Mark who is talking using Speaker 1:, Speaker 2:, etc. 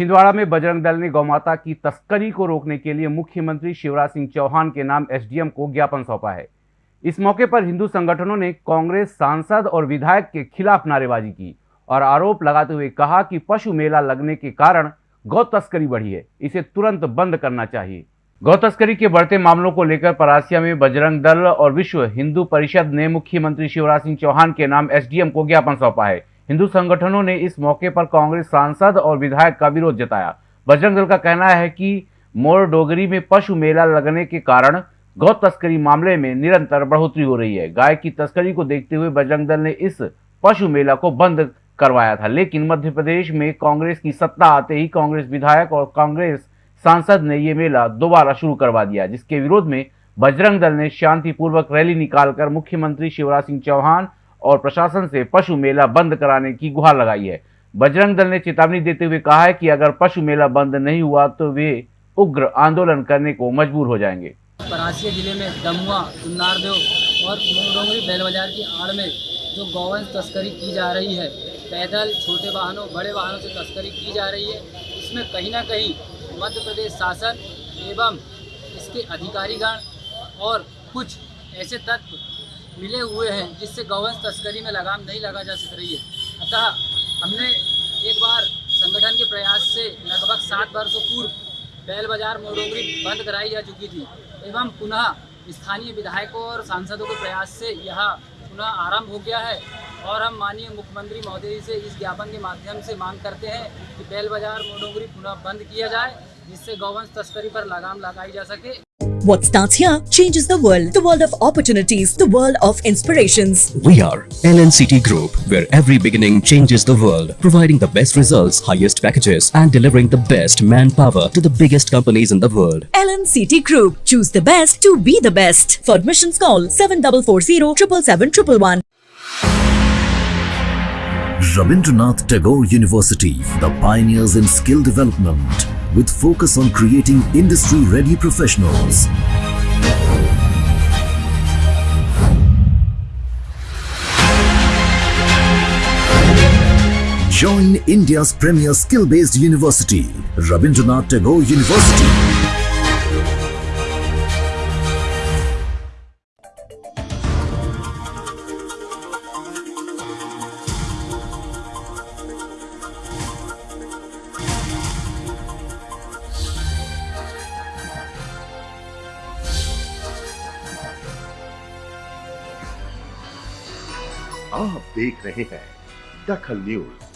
Speaker 1: छिंदवाड़ा में बजरंग दल ने गौमाता की तस्करी को रोकने के लिए मुख्यमंत्री शिवराज सिंह चौहान के नाम एसडीएम को ज्ञापन सौंपा है। इस मौके पर हिंदू संगठनों ने कांग्रेस सांसद और विधायक के खिलाफ नारेबाजी की और आरोप लगाते हुए कहा कि पशु मेला लगने के कारण गौ तस्करी बढ़ी है। इसे तुरंत बंद करना चाहिए। गौ तस्करी के बढ़ते मामलों को लेकर परासिया में बजरंग दल और विश्व हिंदू परिषद ने मुख्यमंत्री शिवराज सिंह चौहान के नाम एसडीएम को ज्ञापन सौंपा है। हिंदू संगठनों ने इस मौके पर कांग्रेस सांसद और विधायक का विरोध जताया। बजरंग दल का कहना है कि मोर डोगरी में पशु मेला लगने के कारण गौ तस्करी मामले में निरंतर बढ़ोतरी हो रही है। गाय की तस्करी को देखते हुए बजरंग दल ने इस पशु मेला को बंद करवाया था, लेकिन मध्य प्रदेश में कांग्रेस की सत्ता आते ही कांग्रेस विधायक और कांग्रेस सांसद ने ये मेला दोबारा शुरू करवा दिया, जिसके विरोध में बजरंग दल ने शांतिपूर्वक रैली निकालकर मुख्यमंत्री शिवराज सिंह चौहान और प्रशासन से पशु मेला बंद कराने की गुहार लगाई है। बजरंग दल ने चेतावनी देते हुए कहा है कि अगर पशु मेला बंद नहीं हुआ तो वे उग्र आंदोलन करने को मजबूर हो जाएँगे।
Speaker 2: परासिया ज़िले में दमुआ, चुन्नारदेव और बैल बाज़ार की आड़ में जो गौवंश तस्करी की जा रही है, पैदल छोटे वाहनों, बड़े वाहनों से तस्करी की जा रही है, इसमें कहीं ना कहीं मध्य प्रदेश शासन एवं इसके अधिकारीगण और कुछ ऐसे तत्व मिले हुए हैं, जिससे गौवंश तस्करी में लगाम नहीं लगा जा सक रही है। अतः हमने एक बार संगठन के प्रयास से लगभग सात वर्षों पूर्व बैल बाज़ार मोडोगरी बंद कराई जा चुकी थी, एवं पुनः स्थानीय विधायकों और सांसदों के प्रयास से यह पुनः आरंभ हो गया है। और हम माननीय मुख्यमंत्री महोदय जी से इस ज्ञापन के माध्यम से मांग करते हैं कि बैल बाज़ार मोडोगरी पुनः बंद किया जाए, जिससे गौवंश तस्करी पर लगाम लगाई जा सके।
Speaker 3: What starts here changes the world. The world of opportunities. The world of inspirations.
Speaker 4: We are LNCT Group, where every beginning changes the world, providing the best results, highest packages, and delivering the best manpower to the biggest companies in the world.
Speaker 3: LNCT Group. Choose the best to be the best. For admissions call 7440 777
Speaker 5: Rabindranath Tagore University, the pioneers in skill development, with focus on creating industry-ready professionals. Join India's premier skill-based university, Rabindranath Tagore University.
Speaker 6: आप देख रहे हैं दखल news.